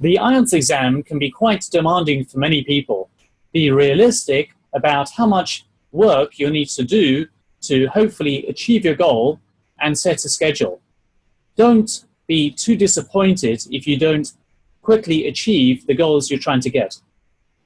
The IELTS exam can be quite demanding for many people. Be realistic about how much work you'll need to do to hopefully achieve your goal and set a schedule. Don't be too disappointed if you don't quickly achieve the goals you're trying to get.